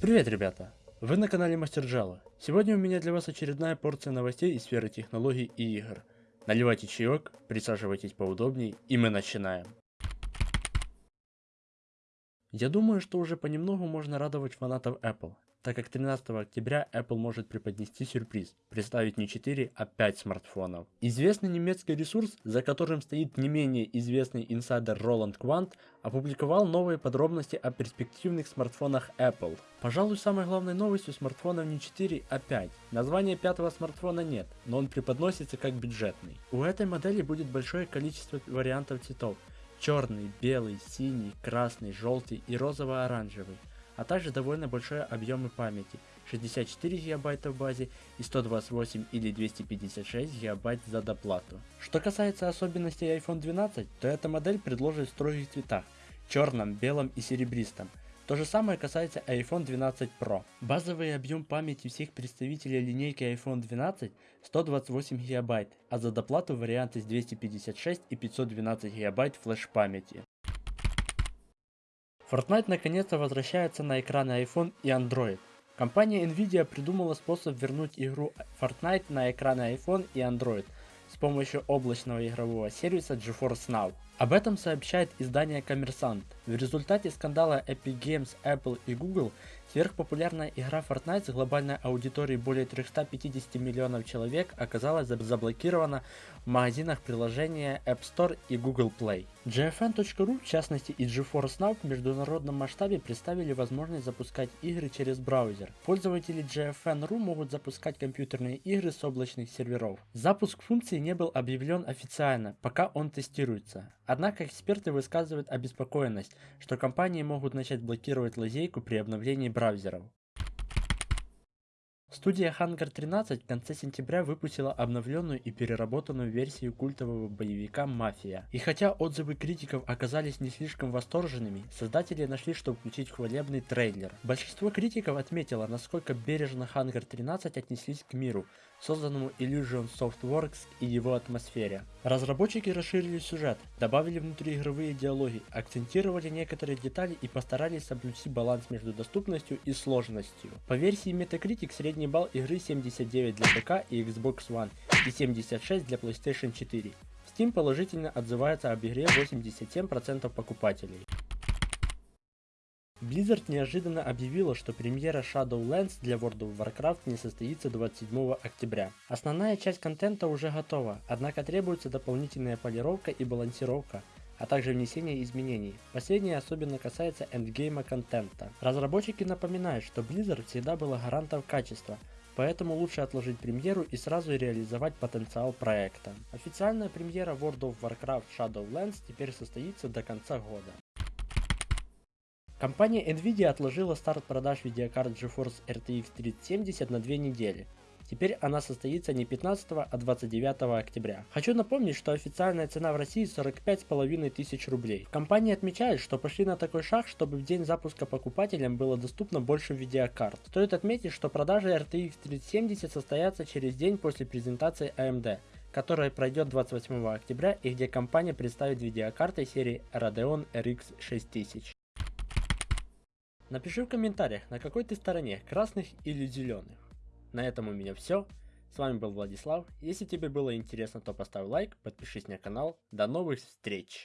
Привет, ребята! Вы на канале Мастер Джала. Сегодня у меня для вас очередная порция новостей из сферы технологий и игр. Наливайте чаек, присаживайтесь поудобнее, и мы начинаем. Я думаю, что уже понемногу можно радовать фанатов Apple так как 13 октября Apple может преподнести сюрприз, представить не 4, а 5 смартфонов. Известный немецкий ресурс, за которым стоит не менее известный инсайдер Роланд Квант, опубликовал новые подробности о перспективных смартфонах Apple. Пожалуй, самой главной новостью смартфонов не 4, а 5. Названия пятого смартфона нет, но он преподносится как бюджетный. У этой модели будет большое количество вариантов цветов. Черный, белый, синий, красный, желтый и розово-оранжевый а также довольно большой объемы памяти 64 гигабайта в базе и 128 или 256 гигабайт за доплату. Что касается особенностей iPhone 12, то эта модель предложит в строгих цветах черном, белом и серебристом. То же самое касается iPhone 12 Pro. Базовый объем памяти всех представителей линейки iPhone 12 128 гигабайт, а за доплату варианты с 256 и 512 гигабайт флеш памяти. Fortnite наконец-то возвращается на экраны iPhone и Android. Компания Nvidia придумала способ вернуть игру Fortnite на экраны iPhone и Android с помощью облачного игрового сервиса GeForce Now. Об этом сообщает издание Коммерсант. В результате скандала Epic Games, Apple и Google сверхпопулярная игра Fortnite с глобальной аудиторией более 350 миллионов человек оказалась заблокирована в магазинах приложения App Store и Google Play. GFN.ru, в частности и GeForce Now в международном масштабе представили возможность запускать игры через браузер. Пользователи GFN.ru могут запускать компьютерные игры с облачных серверов. Запуск функции не был объявлен официально, пока он тестируется. Однако эксперты высказывают обеспокоенность, что компании могут начать блокировать лазейку при обновлении браузеров. Студия Hangar 13 в конце сентября выпустила обновленную и переработанную версию культового боевика «Мафия». И хотя отзывы критиков оказались не слишком восторженными, создатели нашли, что включить хвалебный трейлер. Большинство критиков отметило, насколько бережно Hangar 13 отнеслись к миру, созданному Illusion Softworks и его атмосфере. Разработчики расширили сюжет, добавили внутриигровые диалоги, акцентировали некоторые детали и постарались соблюсти баланс между доступностью и сложностью. По версии Metacritic средний балл игры 79 для ПК и Xbox One и 76 для PlayStation 4. Steam положительно отзывается об игре 87% покупателей. Blizzard неожиданно объявила, что премьера Shadowlands для World of Warcraft не состоится 27 октября. Основная часть контента уже готова, однако требуется дополнительная полировка и балансировка, а также внесение изменений. Последнее особенно касается эндгейма контента. Разработчики напоминают, что Blizzard всегда была гарантом качества, поэтому лучше отложить премьеру и сразу реализовать потенциал проекта. Официальная премьера World of Warcraft Shadowlands теперь состоится до конца года. Компания Nvidia отложила старт продаж видеокарт GeForce RTX 3070 на две недели. Теперь она состоится не 15, а 29 октября. Хочу напомнить, что официальная цена в России 45,5 тысяч рублей. Компания отмечает, что пошли на такой шаг, чтобы в день запуска покупателям было доступно больше видеокарт. Стоит отметить, что продажи RTX 3070 состоятся через день после презентации AMD которая пройдет 28 октября и где компания представит видеокарты серии Radeon RX 6000. Напиши в комментариях, на какой ты стороне, красных или зеленых. На этом у меня все. С вами был Владислав. Если тебе было интересно, то поставь лайк, подпишись на канал. До новых встреч!